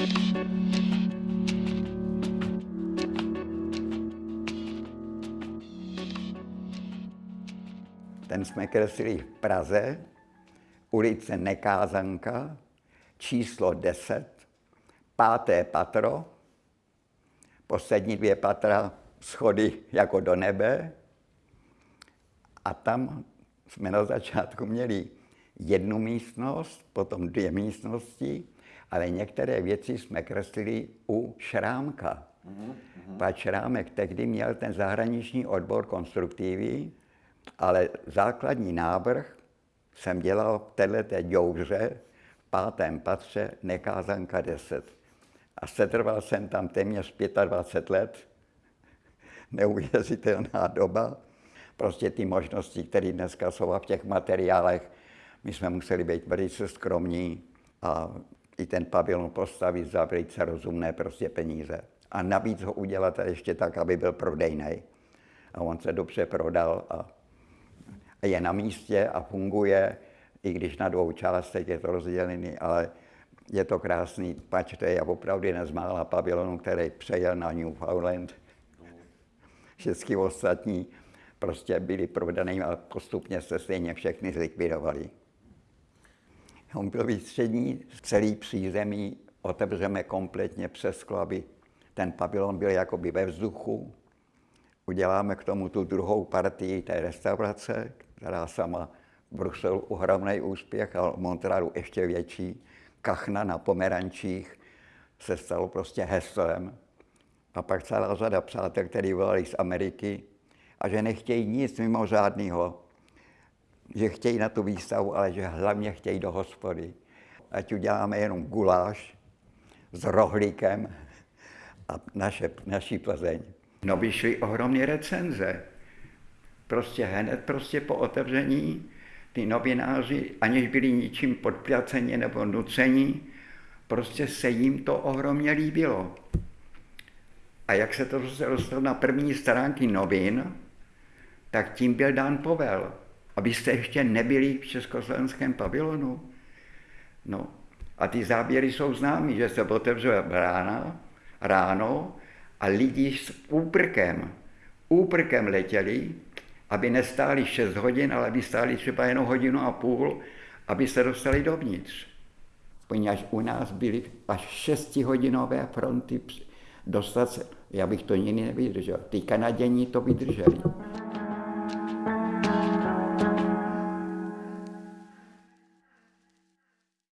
Ten jsme kreslili v Praze, ulice Nekázanka, číslo 10, páté patro, poslední dvě patra schody jako do nebe. A tam jsme na začátku měli jednu místnost, potom dvě místnosti, ale některé věci jsme kreslili u Šrámka. Mm-hmm. Pan Šrámek tehdy měl ten zahraniční odbor konstruktivy, ale základní návrh jsem dělal v této děuře v pátém patře Nekázanka 10. A setrval jsem tam téměř 25 let. Neuvěřitelná doba. Prostě ty možnosti, které dneska jsou v těch materiálech, my jsme museli být velice skromní a i ten pavilon postavit za velice rozumné prostě peníze. A navíc ho udělat ještě tak, aby byl prodejný. A on se dobře prodal a je na místě a funguje, i když na dvou částech je to rozdělený, ale je to krásný, pač to je opravdu jeden z mála pavilonů, který přejel na Newfoundland. Všechny ostatní prostě byli prodaný a postupně se stejně všechny zlikvidovali. On byl výstřední, celý přízemí otevřeme kompletně přes sklo, aby ten pavilon byl jakoby ve vzduchu. Uděláme k tomu tu druhou partii té restaurace, která sama v Bruselu ohromný úspěch a v Montrealu ještě větší. Kachna na Pomerančích se stalo prostě heslem. A pak celá řada přátel, kteří volali z Ameriky a že nechtějí nic mimořádného, že chtějí na tu výstavu, ale že hlavně chtějí do hospody. Ať uděláme jenom guláš s rohlíkem a naše, naší Plzeň. No vyšly ohromné recenze. Prostě hned prostě po otevření ty novináři, aniž byli ničím podplaceni nebo nuceni, prostě se jim to ohromně líbilo. A jak se to dostalo na první stránky novin, tak tím byl dán povel. Abyste ještě nebyli v československém pavilonu. No, a ty záběry jsou známé, že se otevřela brána ráno a lidi s úprkem, úprkem letěli aby nestáli 6 hodin, ale aby stáli třeba jenom hodinu a půl, aby se dostali dovnitř. Poněvadž u nás byly až šestihodinové fronty dostat se, já bych to nikdy nevydržel. Ty Kanaděni to vydrželi.